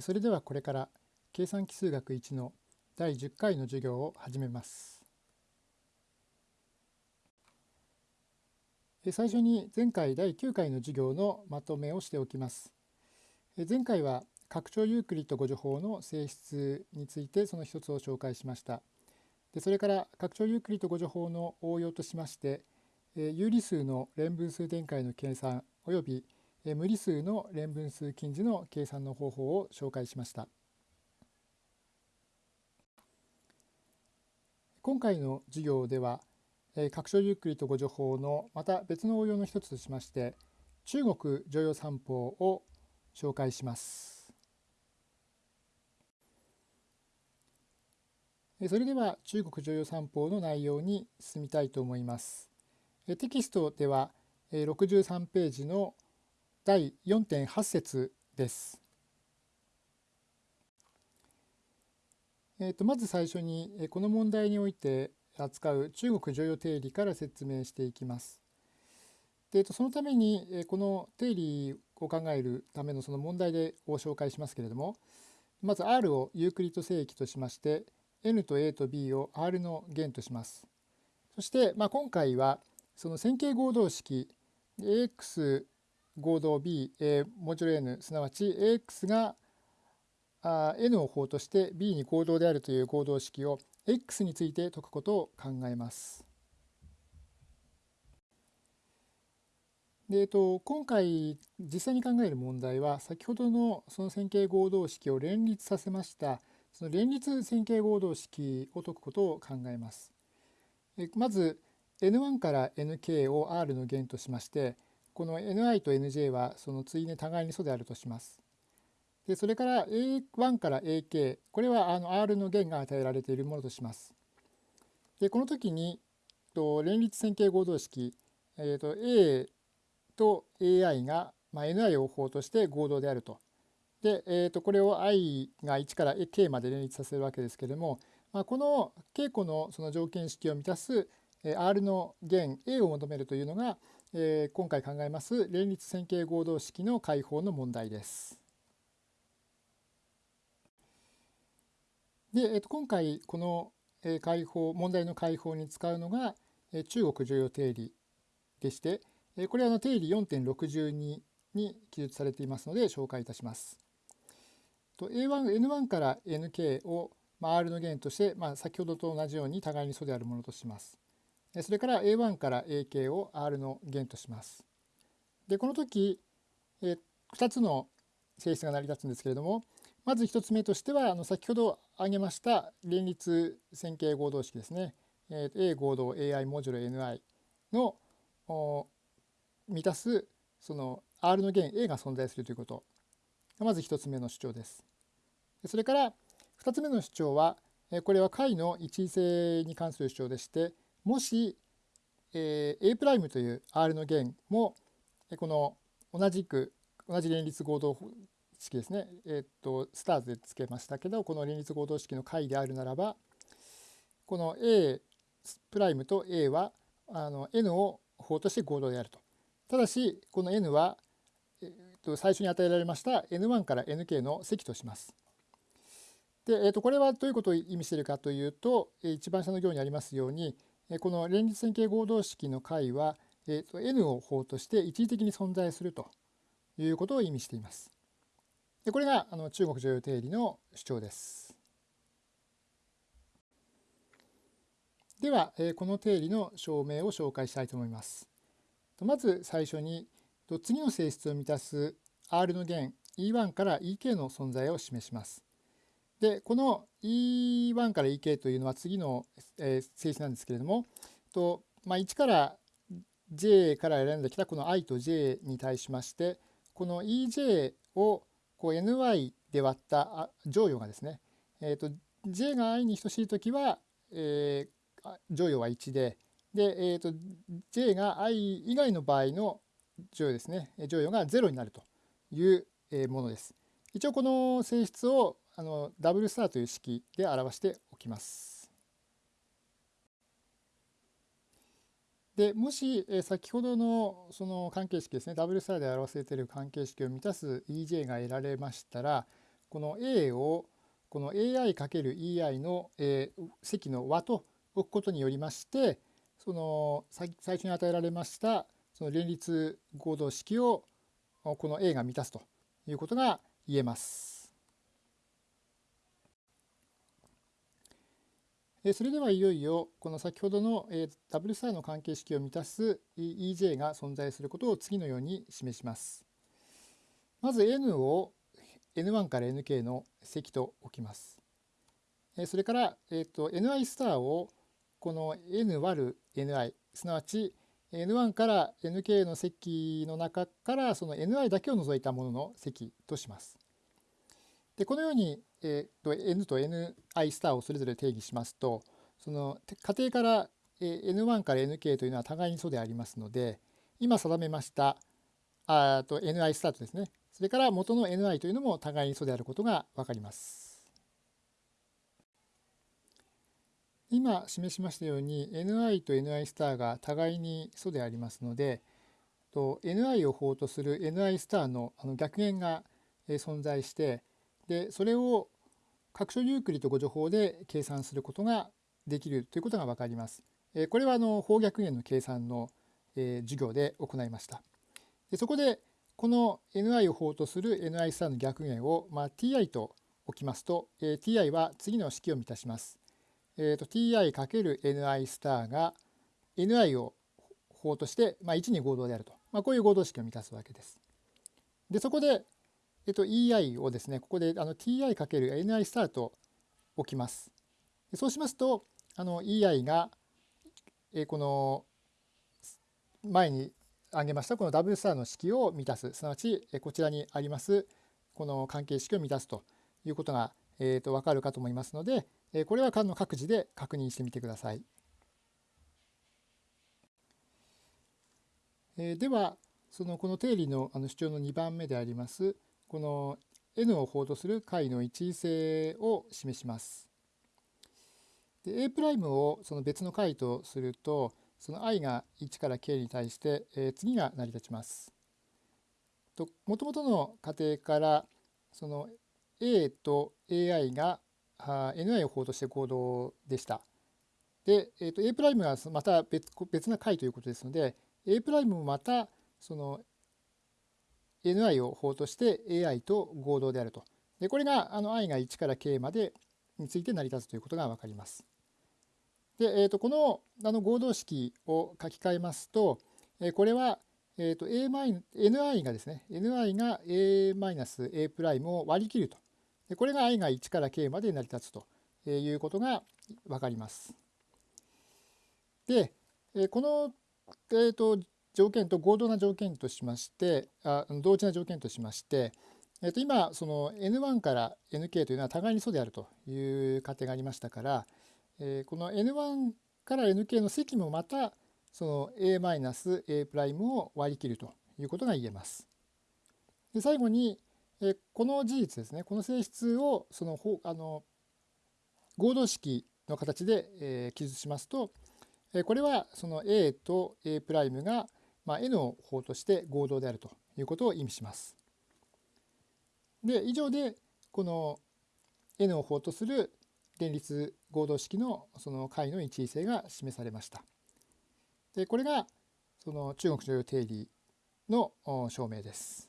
それではこれから計算奇数学1の第10回の授業を始めます。最初に前回第9回の授業のまとめをしておきます。前回は拡張ユークリッド誤助法の性質についてその一つを紹介しました。でそれから拡張ユークリッド誤助法の応用としまして有理数の連分数展開の計算及び無理数の連分数近似の計算の方法を紹介しました。今回の授業では拡張ユークリッド誤助法のまた別の応用の一つとしまして中国常用三法を紹介します。それでは中国常用三法の内容に進みたいと思います。テキストでは63ページの第4.8節です。えー、とまず最初にこの問題において扱う中国常用定理から説明していきます。でそのためにこの定理を考えるためのその問題でを紹介しますけれどもまず R をユークリッド正規としまして N と A と B を R の弦とします。そして、まあ、今回はその線形合同式 AX 合同 B、A、モジュロ N すなわち AX があ N を法として B に合同であるという合同式を X について解くことを考えます。でえっと、今回実際に考える問題は先ほどのその線形合同式を連立させましたその連立線形合同式を解くことを考えます。まず N1 から Nk を R の弦としましてこの ni と nj はその対に互いに素であるとします。でそれから a1 から ak これはあの r の弦が与えられているものとします。でこの時にと連立線形合同式、えー、と a と ai が、まあ、ni を法として合同であると。で、えー、とこれを i が1から k まで連立させるわけですけれども、まあ、この稽古のその条件式を満たす R の弦 A を求めるというのが、えー、今回考えます連立線形合同式の解法の問題です。で、えー、と今回この解法問題の解法に使うのが中国常用定理でしてこれはの定理4.62に記述されていますので紹介いたします。A1、N1 から Nk を R の弦として、まあ、先ほどと同じように互いに素であるものとします。それから A1 から AK を R の弦とします。でこの時、え2つの性質が成り立つんですけれどもまず1つ目としてはあの先ほど挙げました連立線形合同式ですね、え A 合同 AI モジュロ NI の満たすその R の弦 A が存在するということがまず1つ目の主張です。それから2つ目の主張はこれは解の一位性に関する主張でしてもし、えー、A' という R の弦もこの同じく同じ連立合同式ですね、え、っとスターズでつけましたけどこの連立合同式の解であるならばこの A' と A はあの N を法として合同であると。ただしこの N は、え、っと最初に与えられました N1 から Nk の積とします。で、えー、とこれはどういうことを意味しているかというと一番下の行にありますようにこの連立線形合同式の解は、えー、と n を法として一時的に存在するということを意味しています。でこれがあの中国常用定理の主張です。では、えー、この定理の証明を紹介したいと思います。まず最初に次の性質を満たす R の弦 E1 から EK の存在を示します。でこの E1 から EK というのは次の、えー、性質なんですけれどもと、まあ、1から J から選んできたこの i と j に対しましてこの EJ をこう ny で割った乗与がですね、えーと、j が i に等しい時は、えー、乗与は1でで、えーと、j が i 以外の場合の乗与ですね乗与が0になるというものです。一応この性質をあのダブルスターという式で表しておきます。でもしえ先ほどのその関係式ですねダブルスターで表せている関係式を満たす EJ が得られましたらこの A をこの AI×EI の、えー、積の和と置くことによりましてその最初に与えられましたその連立合同式をこの A が満たすということが言えます。それではいよいよこの先ほどのダブルスターの関係式を満たす EJ が存在することを次のように示します。まず N を N1 から Nk の積と置きます。それから、えー、と Ni スターをこの N 割る Ni すなわち N1 から Nk の積の中からその Ni だけを除いたものの積とします。でこのように、えー、と N と Ni スターをそれぞれ定義しますとその仮定から、えー、N1 から Nk というのは互いに素でありますので今定めましたあと Ni スタートですねそれから元の Ni というのも互いに素であることが分かります。今示しましたように Ni と Ni スターが互いに素でありますのでと Ni を法とする Ni スターのあの逆弦が存在してでそれを各所ユークリッド誤助法で計算することができるということが分かります。えこれはあの方逆円の計算のえ授業で行いました。でそこでこの ni を法とする ni スターの逆円を、まあ、ti と置きますと、えー、ti は次の式を満たします。えーと、ti×ni スターが ni を法として、まあ、1に合同であると、まあ、こういう合同式を満たすわけです。でそこでえっと、EI をですね、ここであの TI×NI スタート置きます。そうしますと、あの EI が、えこの前に挙げましたこのダブルスターの式を満たす、すなわちこちらにありますこの関係式を満たすということが、えー、と分かるかと思いますので、えこれはの各自で確認してみてください。えでは、そのこの定理のあの主張の2番目でありますこの n を法とする解の一位性を示します。で A' をその別の解とするとその i が1から k に対して、えー、次が成り立ちます。もともとの仮定からその A と AI が Ni を法として合同でした。で、えー、と A' がまた別別な解ということですので A' もまたその ni を法として ai と合同であると。でこれがあの i が1から k までについて成り立つということが分かります。で、えー、とこのあの合同式を書き換えますと、えこれは、えー、と a ni がですね ni が a-a' を割り切ると。でこれが i が1から k まで成り立つということが分かります。で、えこの、えー、と条件と合同な条件としましてあ同時な条件としまして、えー、と今その N1 から Nk というのは互いに素であるという仮定がありましたから、えー、この N1 から Nk の積もまたその A-A' を割り切るということが言えます。で最後に、えー、この事実ですねこの性質をそのあの合同式の形で、えー、記述しますとこれはその A と A' がまあ、N を法として合同であるということを意味します。で以上でこの N を法とする連立合同式のその解の一位性が示されました。でこれがその中国女優定理の証明です。